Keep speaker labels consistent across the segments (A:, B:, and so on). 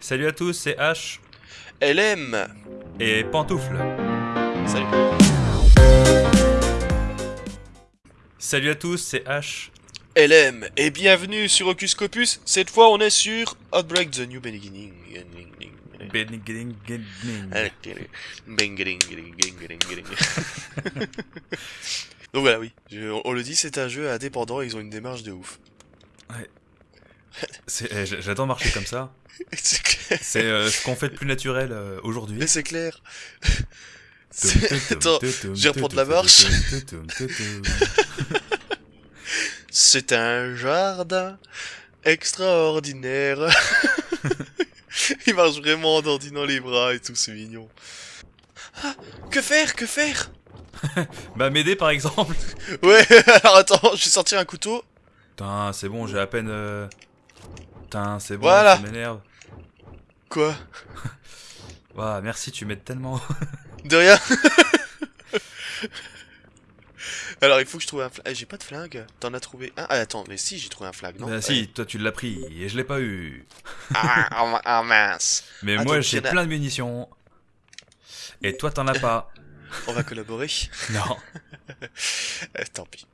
A: Salut à tous, c'est H
B: LM
A: et Pantoufle.
B: Salut
A: Salut à tous, c'est H.
B: LM et bienvenue sur Hocus Copus. Cette fois, on est sur Outbreak The New Beginning.
A: Beginning, beginning.
B: Donc voilà, oui. Je- on le dit, c'est un jeu indépendant et ils ont une démarche de ouf.
A: Eh, j- J'adore marcher comme ça.
B: C'est
A: euh, ce qu'on fait de plus naturel euh, aujourd'hui.
B: Mais c'est clair. Attends, je vais reprendre la marche. C'est un jardin extraordinaire. Il marche vraiment en dandinant les bras et tout, c'est mignon. Ah, que faire Que faire?
A: Bah m'aider par exemple.
B: Ouais, alors attends, je vais sortir un couteau.
A: Putain, c'est bon, j'ai à peine... euh, Putain, c'est bon,
B: Voilà.
A: ça m'énerve.
B: Quoi?
A: Ouah, merci, tu m'aides tellement.
B: De rien Alors il faut que je trouve un flingue. Eh, j'ai pas de flingue. T'en as trouvé un? Ah attends, mais si j'ai trouvé un flingue, non?
A: Bah si, toi tu l'as pris et je l'ai pas eu.
B: Ah, ah, ah, mince.
A: Mais
B: Attends,
A: moi j'ai
B: a-
A: plein de munitions. Et toi t'en as pas.
B: On va collaborer?
A: Non.
B: Eh, tant pis.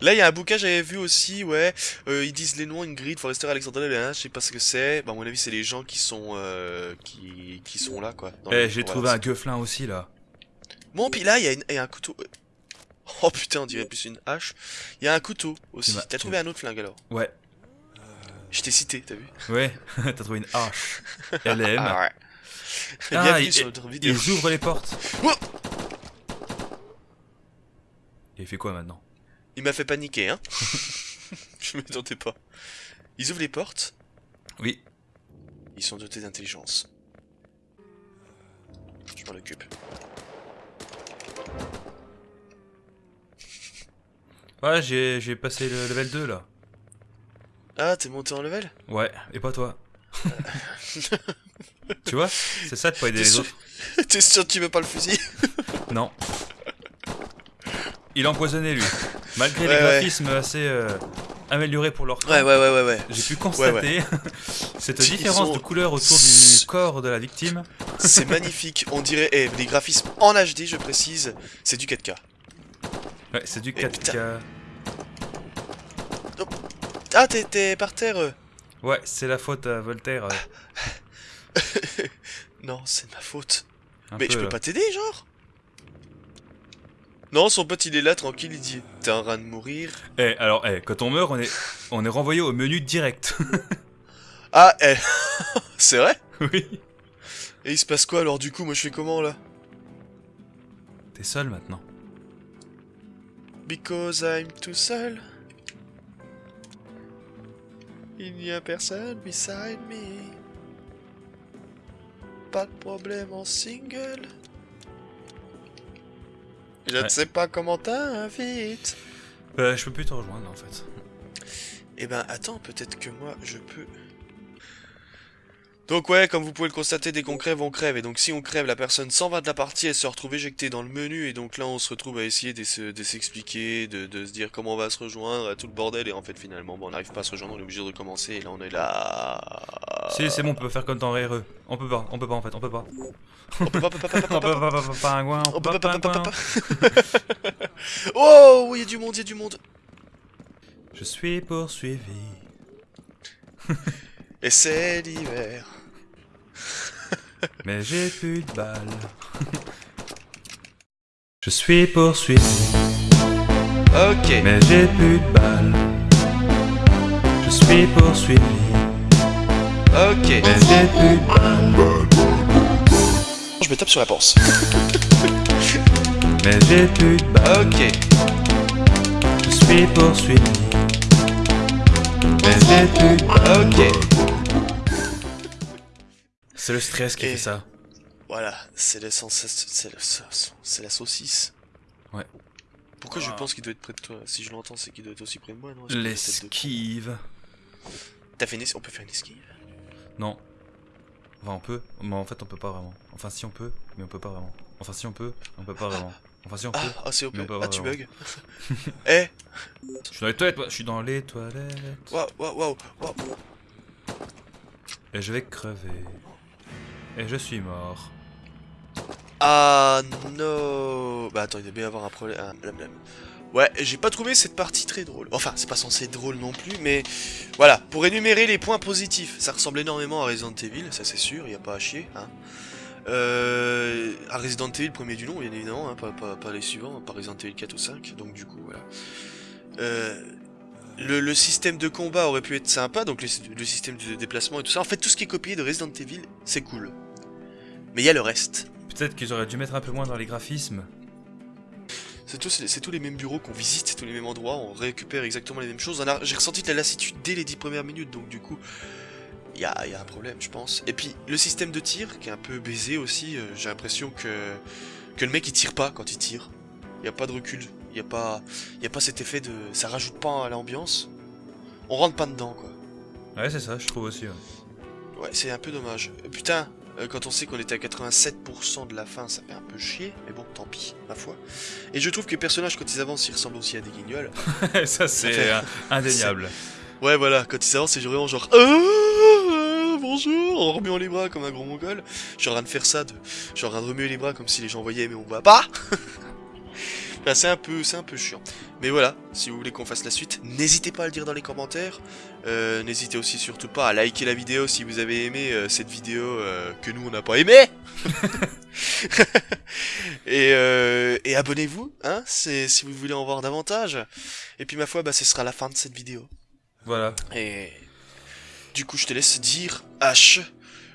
B: Là, il y a un bouquin, j'avais vu aussi, ouais. euh, ils disent les noms, Ingrid, Forrester, Alexandra, je sais pas ce que c'est. Bah, à mon avis, c'est les gens qui sont, euh, qui, qui sont là, quoi.
A: Eh, j'ai trouvé un gueuflin aussi là.
B: Bon, puis là, il y, a une- il y a un couteau. euh. Oh putain, on dirait plus une hache. Il y a un couteau aussi.
A: M'as-
B: T'as trouvé un autre flingue alors
A: Ouais.
B: Je t'ai cité, t'as vu
A: Ouais, t'as trouvé une hache. LM.
B: Ah ouais.
A: Ah,
B: Bienvenue
A: il-
B: sur notre vidéo.
A: Ils ouvrent les portes.
B: Oh
A: Et il fait quoi maintenant?
B: Il m'a fait paniquer, hein. Je m'attendais pas. Ils ouvrent les portes?
A: Oui.
B: Ils sont dotés d'intelligence. Je m'en occupe.
A: Ouais, j'ai j'ai passé le level 2 là.
B: Ah, t'es monté en level?
A: Ouais, et pas toi. tu vois? C'est ça de pas aider les
B: sûr,
A: autres.
B: t'es sûr que tu veux pas le fusil?
A: Non. Il a empoisonné lui. Malgré
B: Ouais,
A: les
B: ouais.
A: graphismes assez euh, améliorés pour leur temps,
B: Ouais, ouais, ouais, ouais, ouais.
A: j'ai pu constater cette différence
B: sont-
A: de couleur autour du corps de la victime.
B: C'est magnifique. On dirait. Eh, les graphismes en HD, je précise, c'est du 4K.
A: Ouais, c'est du
B: Eh,
A: 4K.
B: Ah, t'es- par terre euh.
A: Ouais, c'est la faute à Voltaire. euh,
B: Non, c'est de ma faute.
A: un
B: Mais
A: peu,
B: je peux
A: là.
B: pas t'aider, genre? Non, son pote il est là, tranquille, il dit T'es en train de mourir.
A: Eh, alors, eh, quand on meurt, on est, on est renvoyé au menu direct.
B: Ah, eh C'est vrai?
A: Oui.
B: Et il se passe quoi alors du coup? Moi je fais comment là?
A: T'es seul maintenant.
B: Because I'm tout seul. Il n'y a personne beside me. Pas de problème en single. Je ne sais pas comment t'invite.
A: Euh, je peux plus te rejoindre en fait.
B: Eh ben attends, peut-être que moi je peux. Donc ouais, comme vous pouvez le constater, dès qu'on crève, on crève. Et donc si on crève, la personne s'en va de la partie, elle se retrouve éjectée dans le menu. Et donc là, on se retrouve à essayer de se- de s'expliquer, de, de se dire comment on va se rejoindre, tout le bordel. Et en fait, finalement, bon, on n'arrive pas à se rejoindre, on est obligé de recommencer. Et là, on est là...
A: Si, c'est bon, on peut faire comme dans RE. On peut pas, on peut pas en fait, on peut pas.
B: On peut pas, on peut pas, on peut pas,
A: On peut pas, pas, pas, pingouin, on
B: On
A: peut
B: peut
A: pas,
B: pas, pas, pas,
A: pingouin.
B: pas, Oh, il y a du monde, il y a du monde.
A: Je suis poursuivi.
B: Et c'est l'hiver.
A: Mais j'ai plus de balles. Je suis poursuivi,
B: Ok.
A: mais j'ai plus de balles. Je suis poursuivi,
B: Ok.
A: mais j'ai plus de balles.
B: Je me tape sur la panse.
A: Mais j'ai plus de balles.
B: Ok.
A: Je suis poursuivi, mais j'ai plus de balles.
B: Ok.
A: C'est le stress qui
B: Et-
A: fait ça.
B: Voilà, c'est le sens, c'est le sauce- c'est la saucisse.
A: Ouais.
B: Pourquoi je
A: Ah.
B: pense qu'il doit être près de toi? Si je l'entends, c'est qu'il doit être aussi près de moi, non? La.
A: L'esquive.
B: T'as fait une es- On peut faire une esquive?
A: Non.
C: Enfin, on peut, mais en fait, on peut pas vraiment. Enfin, si on peut, mais on peut pas vraiment. Enfin, si on peut, on peut pas vraiment. Enfin, si on peut.
B: Ah, ah c'est OP.
C: Mais on peut
B: Ah, tu bugs. Eh
C: Je suis dans les toilettes, moi. Je suis dans les toilettes.
B: Waouh, waouh, waouh, waouh.
C: Et je vais crever. Et je suis mort.
B: Ah non Bah attends, il doit bien avoir un problème. Ouais, j'ai pas trouvé cette partie très drôle. Enfin, c'est pas censé être drôle non plus, mais voilà. Pour énumérer les points positifs, ça ressemble énormément à Resident Evil, ça c'est sûr, y a pas à chier. Hein. Euh, à Resident Evil, premier du nom, bien évidemment, hein, pas, pas- pas les suivants, pas Resident Evil 4 ou 5, donc du coup, voilà. Euh, le, le système de combat aurait pu être sympa, donc le, le système de déplacement et tout ça. En fait, tout ce qui est copié de Resident Evil, c'est cool. Mais il y a le reste.
C: Peut-être qu'ils auraient dû mettre un peu moins dans les graphismes.
B: C'est tous, les mêmes bureaux qu'on visite, c'est tous les mêmes endroits, on récupère exactement les mêmes choses. J'ai ressenti de la lassitude dès les 10 premières minutes, donc du coup, il y a, y a un problème, je pense. Et puis, le système de tir, qui est un peu baisé aussi, euh, j'ai l'impression que, que le mec il tire pas quand il tire. Il n'y a pas de recul, il n'y a, pas- y a pas cet effet de. Ça rajoute pas à l'ambiance. On rentre pas dedans, quoi.
C: Ouais, c'est ça, je trouve aussi. ouais.
B: Ouais, c'est un peu dommage. Euh, Putain, euh, quand on sait qu'on était à 87% de la fin, ça fait un peu chier, mais bon, tant pis, ma foi. Et je trouve que les personnages, quand ils avancent, ils ressemblent aussi à des guignols.
C: ça, c'est euh, indéniable.
B: Ouais, voilà, quand ils avancent, c'est vraiment genre Ah, bonjour, en remuant les bras comme un gros mongol. Je suis en train de faire ça, de... je suis en train de remuer les bras comme si les gens voyaient, mais on voit pas. Enfin, c'est un peu, c'est un peu chiant. Mais voilà, si vous voulez qu'on fasse la suite, n'hésitez pas à le dire dans les commentaires. Euh, n'hésitez aussi surtout pas à liker la vidéo si vous avez aimé euh, cette vidéo euh, que nous on n'a pas aimé. et euh, et abonnez-vous, hein, c'est si vous voulez en voir davantage. Et puis ma foi, bah ce sera la fin de cette vidéo.
C: Voilà.
B: Et du coup, je te laisse dire H,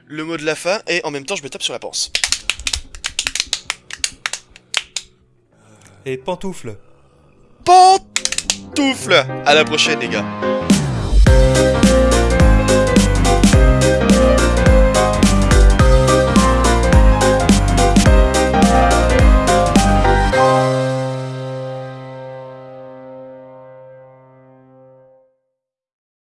B: le mot de la fin, et en même temps, je me tape sur la panse.
C: Et pantoufle.
B: Pantoufle À la prochaine, les gars.